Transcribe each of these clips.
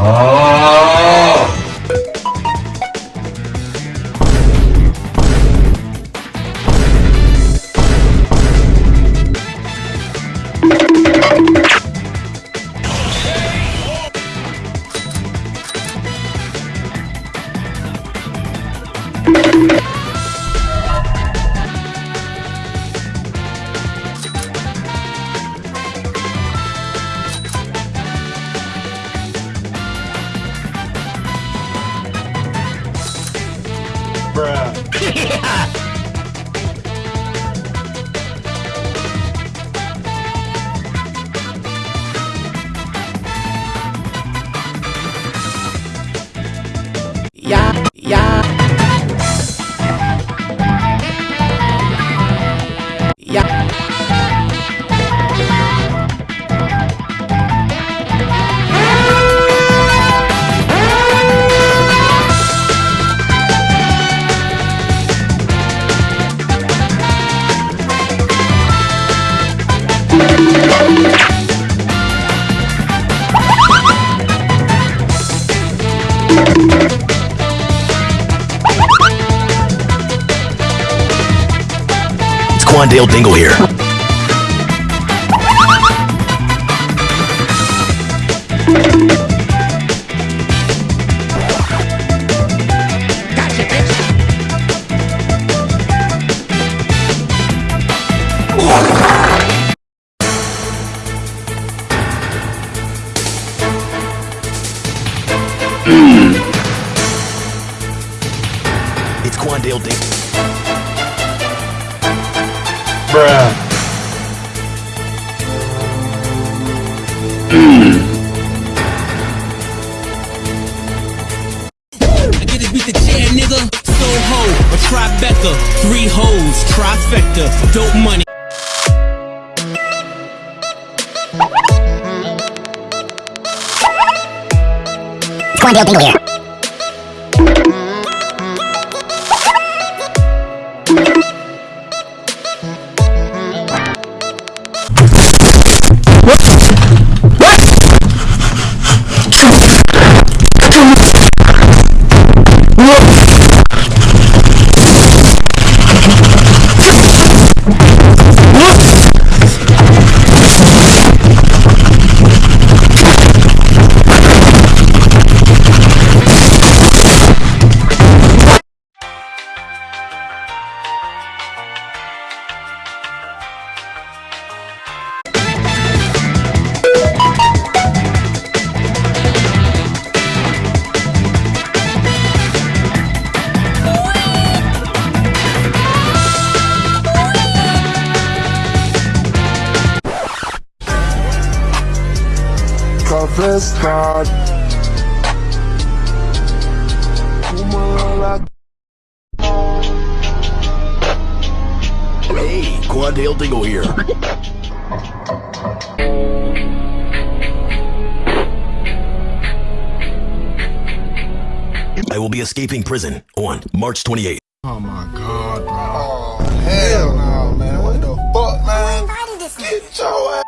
아! Yeah, yeah. Yeah. It's Quandale Dingle here. A Tribeca, three hoes, trifecta, dope money. It's Quandale Dingle here. Confessar. Uma Hey, Quandale Dingle here. I will be escaping prison on March 28th. Oh my god, bro. Oh, hell no, man. What the fuck, man? Get your ass.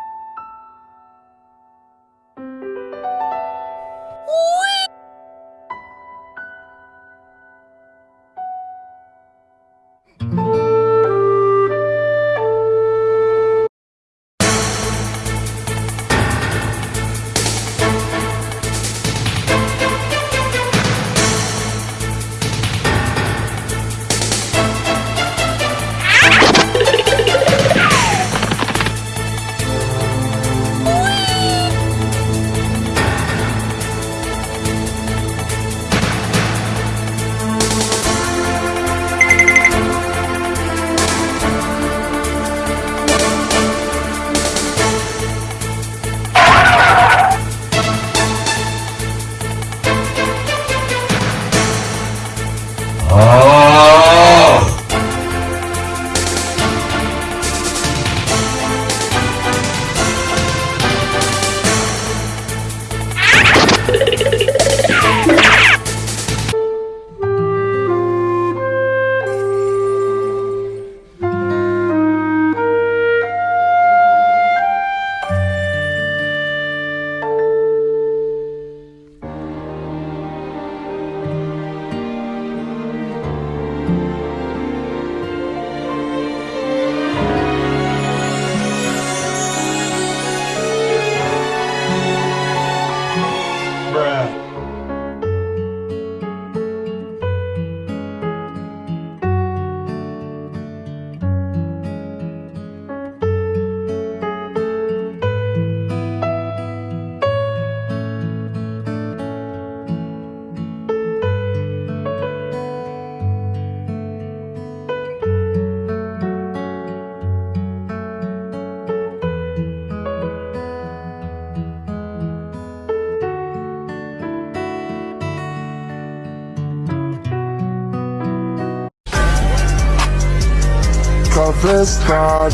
A festa.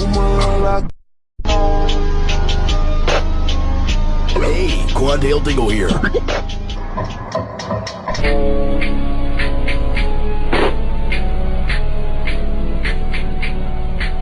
Uma lá Hey, Quandale Dingle here.